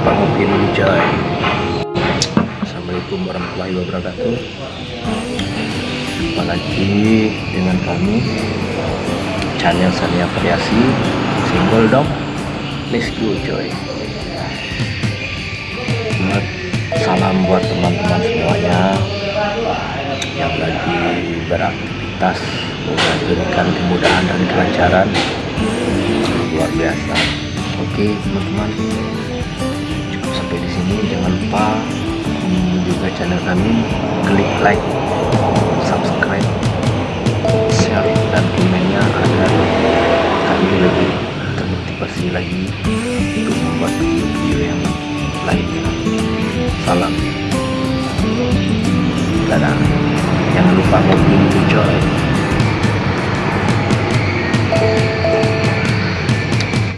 Pangupin Wijay Assalamualaikum warahmatullahi wabarakatuh. Jumpa lagi dengan kami Channel Sania Variasi Single dong. Let's go Joy Salam buat teman-teman semuanya Yang lagi beraktivitas memberikan kemudahan dan kelancaran. Luar biasa. Oke teman-teman lupa juga channel kami. Klik like subscribe share dan komennya agar kami lebih termotivasi lagi untuk membuat video yang lainnya salam. Dadah. Jangan lupa ngopi coy